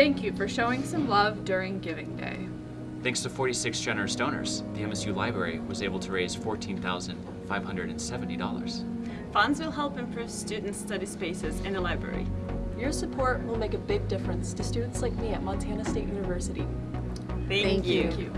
Thank you for showing some love during Giving Day. Thanks to 46 generous donors, the MSU Library was able to raise $14,570. Funds will help improve student study spaces in the library. Your support will make a big difference to students like me at Montana State University. Thank, Thank you.